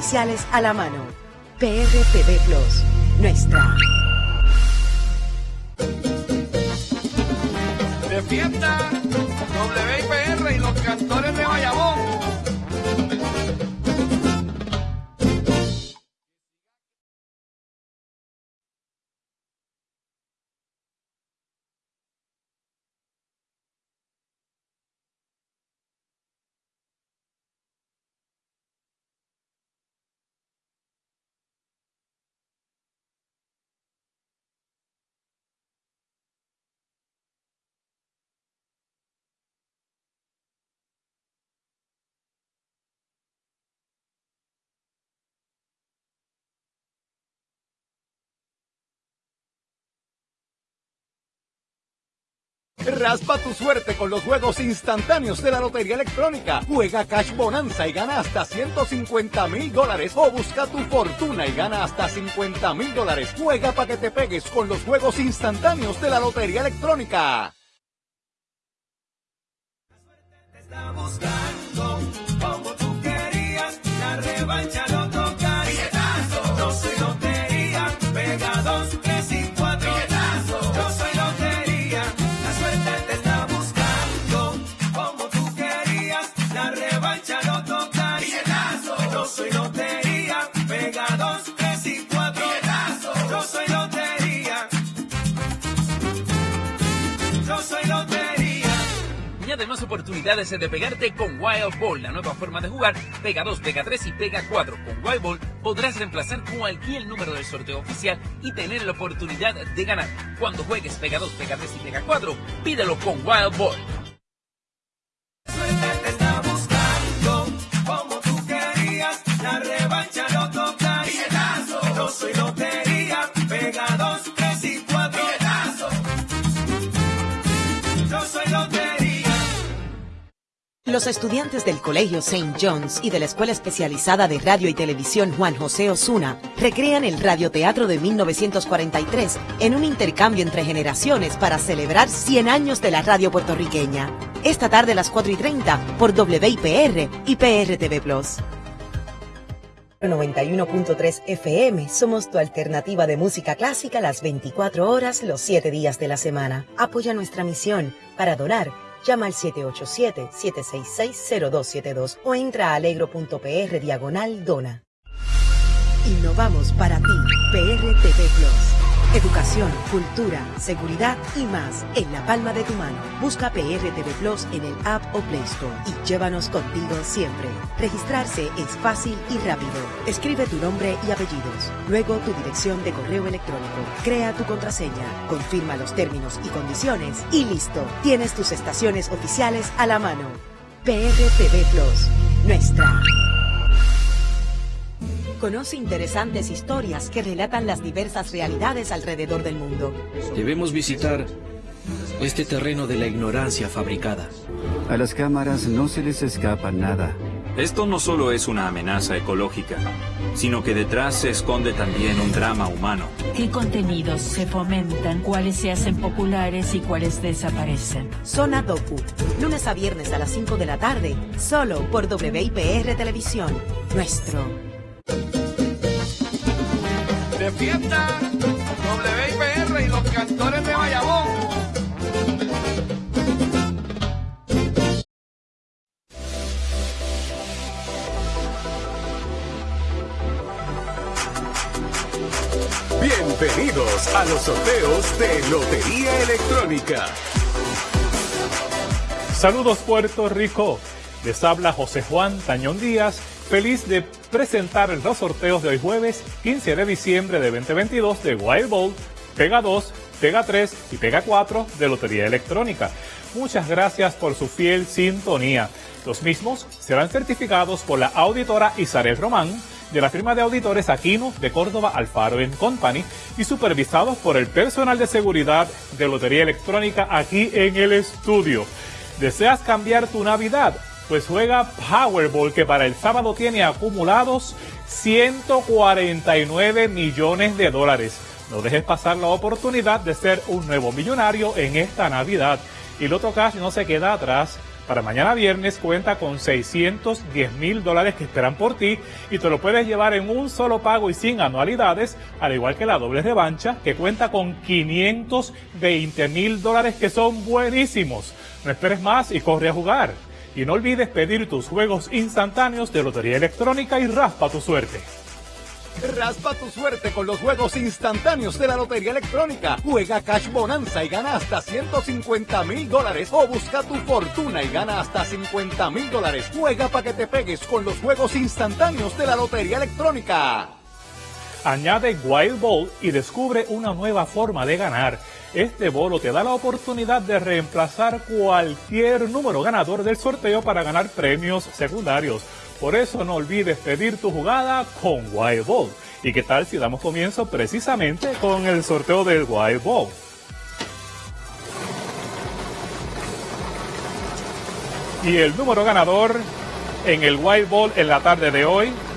oficiales a la mano. PRTV Plus, nuestra. De fiesta, WIPR y los Raspa tu suerte con los juegos instantáneos de la Lotería Electrónica. Juega Cash Bonanza y gana hasta 150 mil dólares. O busca tu fortuna y gana hasta 50 mil dólares. Juega para que te pegues con los juegos instantáneos de la Lotería Electrónica. está buscando oportunidades de pegarte con Wild Ball, la nueva forma de jugar. Pega 2, pega 3 y pega 4. Con Wild Ball podrás reemplazar cualquier número del sorteo oficial y tener la oportunidad de ganar. Cuando juegues pega 2, pega 3 y pega 4, pídelo con Wild Ball. suerte te está buscando Los estudiantes del Colegio St. John's y de la Escuela Especializada de Radio y Televisión Juan José Osuna recrean el radioteatro de 1943 en un intercambio entre generaciones para celebrar 100 años de la radio puertorriqueña. Esta tarde a las 4 y 30 por WIPR y PRTV Plus. 91.3 FM somos tu alternativa de música clásica las 24 horas, los 7 días de la semana. Apoya nuestra misión para donar. Llama al 787-766-0272 o entra a alegro.pr diagonal dona. Innovamos para ti, PRTV Plus. Educación, cultura, seguridad y más en la palma de tu mano. Busca PRTV Plus en el App o Play Store y llévanos contigo siempre. Registrarse es fácil y rápido. Escribe tu nombre y apellidos, luego tu dirección de correo electrónico. Crea tu contraseña, confirma los términos y condiciones y listo. Tienes tus estaciones oficiales a la mano. PRTV Plus, nuestra. Conoce interesantes historias que relatan las diversas realidades alrededor del mundo. Debemos visitar este terreno de la ignorancia fabricada. A las cámaras no se les escapa nada. Esto no solo es una amenaza ecológica, sino que detrás se esconde también un drama humano. ¿Qué contenidos se fomentan, cuáles se hacen populares y cuáles desaparecen? Zona Docu, lunes a viernes a las 5 de la tarde, solo por WIPR Televisión. Nuestro. De fiesta, WIPR y los cantores de Bayamón. Bienvenidos a los sorteos de Lotería Electrónica. Saludos Puerto Rico. Les habla José Juan Tañón Díaz, feliz de presentar los sorteos de hoy jueves 15 de diciembre de 2022 de Wild Ball, Pega 2, Pega 3 y Pega 4 de Lotería Electrónica. Muchas gracias por su fiel sintonía. Los mismos serán certificados por la auditora Isabel Román de la firma de auditores Aquino de Córdoba Alfaro Company y supervisados por el personal de seguridad de Lotería Electrónica aquí en el estudio. ¿Deseas cambiar tu Navidad? Pues juega Powerball que para el sábado tiene acumulados 149 millones de dólares. No dejes pasar la oportunidad de ser un nuevo millonario en esta Navidad. Y Loto Cash no se queda atrás. para mañana viernes cuenta con 610 mil dólares que esperan por ti y te lo puedes llevar en un solo pago y sin anualidades, al igual que la doble revancha que cuenta con 520 mil dólares que son buenísimos. No esperes más y corre a jugar. Y no olvides pedir tus juegos instantáneos de Lotería Electrónica y raspa tu suerte. Raspa tu suerte con los juegos instantáneos de la Lotería Electrónica. Juega Cash Bonanza y gana hasta 150 mil dólares. O busca tu fortuna y gana hasta 50 mil dólares. Juega para que te pegues con los juegos instantáneos de la Lotería Electrónica. Añade Wild Ball y descubre una nueva forma de ganar. Este bolo te da la oportunidad de reemplazar cualquier número ganador del sorteo para ganar premios secundarios. Por eso no olvides pedir tu jugada con Wild Ball. ¿Y qué tal si damos comienzo precisamente con el sorteo del Wild Ball? Y el número ganador en el Wild Ball en la tarde de hoy